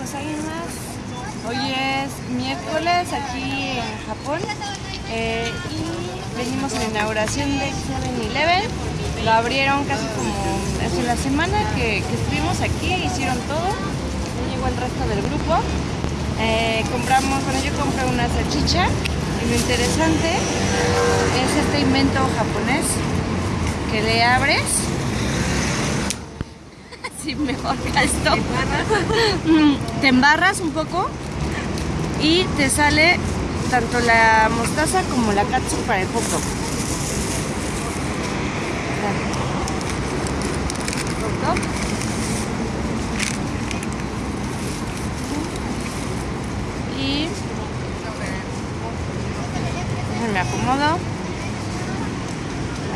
Hoy es miércoles aquí en Japón eh, y venimos a la inauguración de 7-Eleven. Lo abrieron casi como hace la semana que, estuvimos aquí, hicieron todo. Llegó el resto del grupo. Eh, compramos, bueno, yo compré una salchicha y lo interesante es este invento japonés que le abres Sí, mejor esto. Te embarras un poco y te sale tanto la mostaza como la katsu para el dog. Y me acomodo.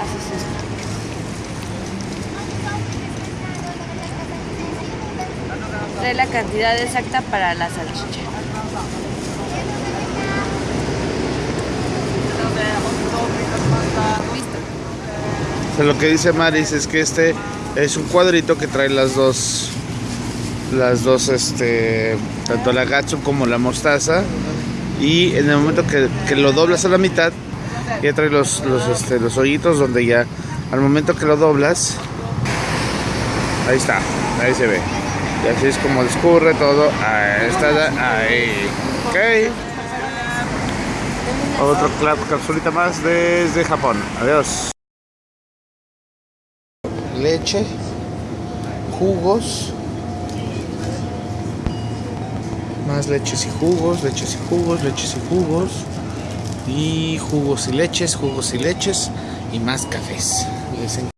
Haces esto. Trae la cantidad exacta para la salchicha. Lo que dice Maris es que este es un cuadrito que trae las dos las dos este tanto la gatsu como la mostaza. Y en el momento que, que lo doblas a la mitad ya trae los los, este, los hoyitos donde ya al momento que lo doblas ahí está ahí se ve y así es como discurre todo ahí está ahí. Ok. Otro capsulita más desde Japón. Adiós. Leche jugos. Más leches y jugos leches y jugos leches y jugos. Y jugos y leches jugos y leches. Y más cafés. Les